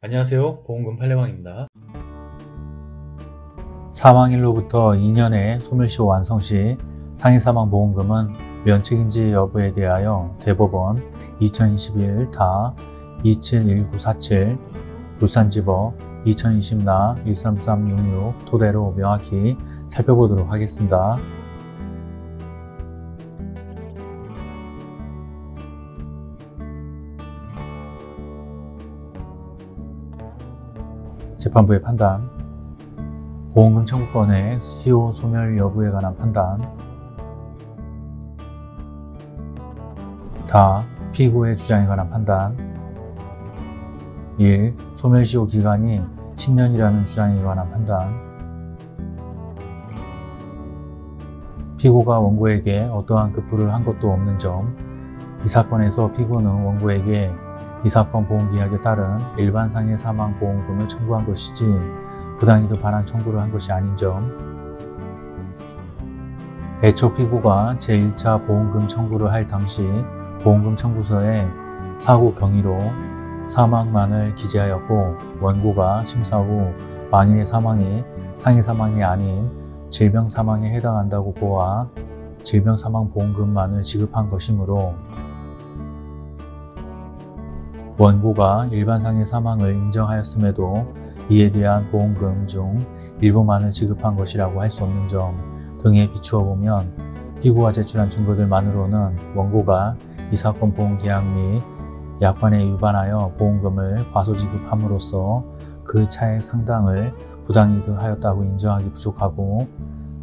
안녕하세요. 보험금 팔례방입니다. 사망일로부터 2년의 소멸시 완성 시 상해사망보험금은 면책인지 여부에 대하여 대법원 2021 다271947 울산지법 2020나 13366 토대로 명확히 살펴보도록 하겠습니다. 재판부의 판단 보험금 청구권의 시효 소멸 여부에 관한 판단 다 피고의 주장에 관한 판단 1. 소멸시효 기간이 10년이라는 주장에 관한 판단 피고가 원고에게 어떠한 급부를 한 것도 없는 점 이 사건에서 피고는 원고에게 이 사건 보험계약에 따른 일반상해 사망보험금을 청구한 것이지 부당이득 반환 청구를 한 것이 아닌 점 애초 피고가 제1차 보험금 청구를 할 당시 보험금 청구서에 사고 경위로 사망만을 기재하였고 원고가 심사 후 망인의 사망이 상해 사망이 아닌 질병 사망에 해당한다고 보아 질병 사망 보험금만을 지급한 것이므로 원고가 일반상해 사망을 인정하였음에도 이에 대한 보험금 중 일부만을 지급한 것이라고 할 수 없는 점 등에 비추어 보면 피고가 제출한 증거들만으로는 원고가 이 사건 보험계약 및 약관에 위반하여 보험금을 과소지급함으로써 그 차액 상당을 부당이득하였다고 인정하기 부족하고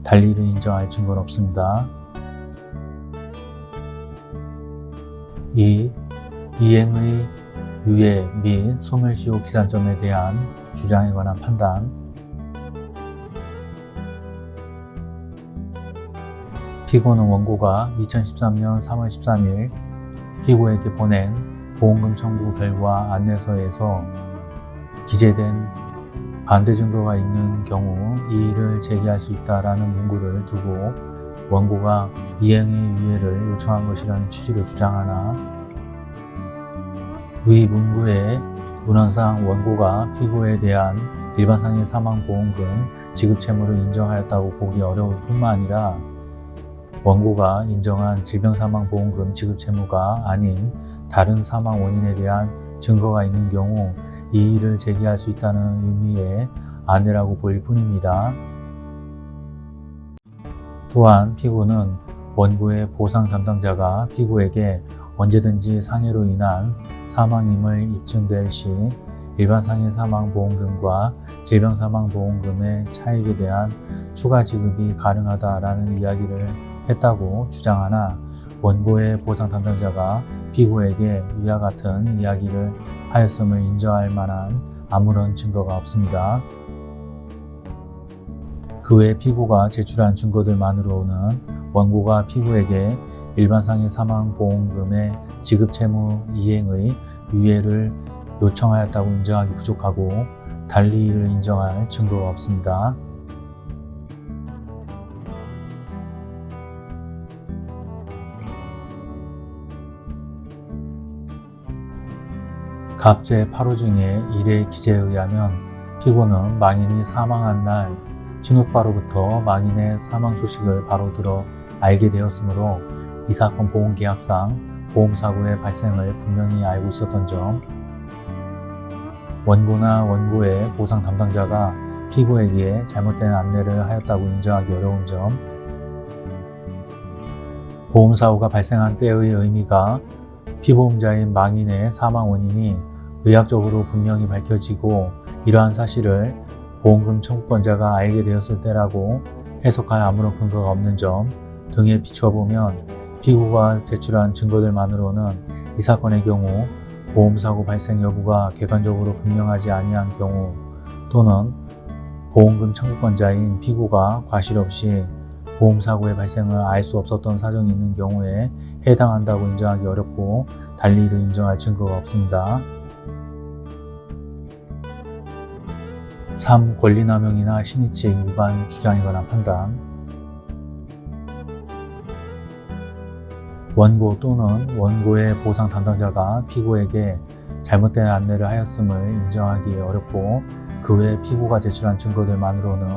달리 이를 인정할 증거는 없습니다. 2. 이행의 유예 및 소멸시효 기산점에 대한 주장에 관한 판단. 피고는 원고가 2013년 3월 13일 피고에게 보낸 보험금 청구 결과 안내서에서 기재된 반대 증거가 있는 경우 이의를 제기할 수 있다라는 문구를 두고 원고가 이행의 유예를 요청한 것이라는 취지로 주장하나 위 문구의 문헌상 원고가 피고에 대한 일반상해 사망보험금 지급 채무를 인정하였다고 보기 어려울 뿐만 아니라 원고가 인정한 질병사망보험금 지급 채무가 아닌 다른 사망 원인에 대한 증거가 있는 경우 이의를 제기할 수 있다는 의미의 안내라고 보일 뿐입니다. 또한 피고는 원고의 보상 담당자가 피고에게 언제든지 상해로 인한 사망임을 입증될 시 일반 상해 사망 보험금과 질병 사망 보험금의 차익에 대한 추가 지급이 가능하다라는 이야기를 했다고 주장하나 원고의 보상 담당자가 피고에게 위와 같은 이야기를 하였음을 인정할 만한 아무런 증거가 없습니다. 그 외 피고가 제출한 증거들만으로는 원고가 피고에게 일반상해 사망보험금의 지급 채무 이행의 유예를 요청하였다고 인정하기 부족하고 달리 이를 인정할 증거가 없습니다. 갑제 8호 중에 1의 기재에 의하면 피고는 망인이 사망한 날 친오빠로부터 망인의 사망 소식을 바로 들어 알게 되었으므로 이 사건 보험계약상 보험사고의 발생을 분명히 알고 있었던 점. 원고나 원고의 보상 담당자가 피고에게 잘못된 안내를 하였다고 인정하기 어려운 점. 보험사고가 발생한 때의 의미가 피보험자인 망인의 사망 원인이 의학적으로 분명히 밝혀지고 이러한 사실을 보험금 청구권자가 알게 되었을 때라고 해석할 아무런 근거가 없는 점 등에 비추어 보면 피고가 제출한 증거들만으로는 이 사건의 경우 보험사고 발생 여부가 객관적으로 분명하지 아니한 경우 또는 보험금 청구권자인 피고가 과실 없이 보험사고의 발생을 알 수 없었던 사정이 있는 경우에 해당한다고 인정하기 어렵고 달리 이를 인정할 증거가 없습니다. 3. 권리남용이나 신의칙 위반 관한 판단 원고 또는 원고의 보상 담당자가 피고에게 잘못된 안내를 하였음을 인정하기 어렵고 그 외 피고가 제출한 증거들만으로는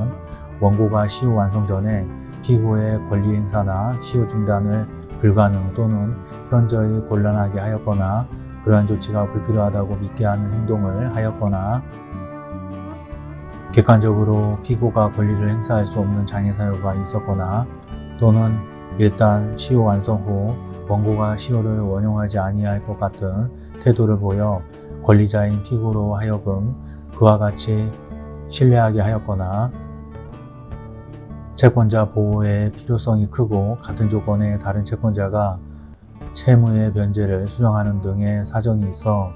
원고가 시효 완성 전에 피고의 권리 행사나 시효 중단을 불가능 또는 현저히 곤란하게 하였거나 그러한 조치가 불필요하다고 믿게 하는 행동을 하였거나 객관적으로 피고가 권리를 행사할 수 없는 장애 사유가 있었거나 또는 일단 시효 완성 후 원고가 시효를 원용하지 아니할 것 같은 태도를 보여 권리자인 피고로 하여금 그와 같이 신뢰하게 하였거나 채권자 보호의 필요성이 크고 같은 조건의 다른 채권자가 채무의 변제를 수정하는 등의 사정이 있어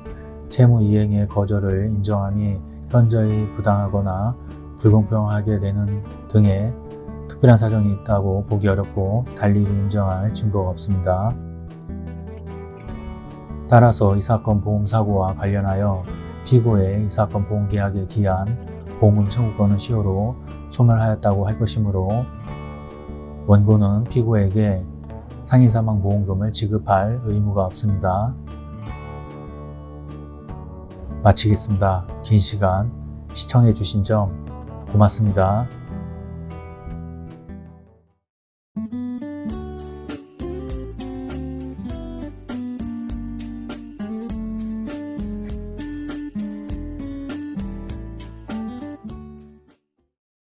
채무 이행의 거절을 인정함이 현저히 부당하거나 불공평하게 되는 등의 특별한 사정이 있다고 보기 어렵고 달리 인정할 증거가 없습니다. 따라서 이 사건 보험사고와 관련하여 피고의 이 사건 보험계약에 기한 보험금 청구권은 시효로 소멸하였다고 할 것이므로 원고는 피고에게 상해사망보험금을 지급할 의무가 없습니다. 마치겠습니다. 긴 시간 시청해 주신 점 고맙습니다.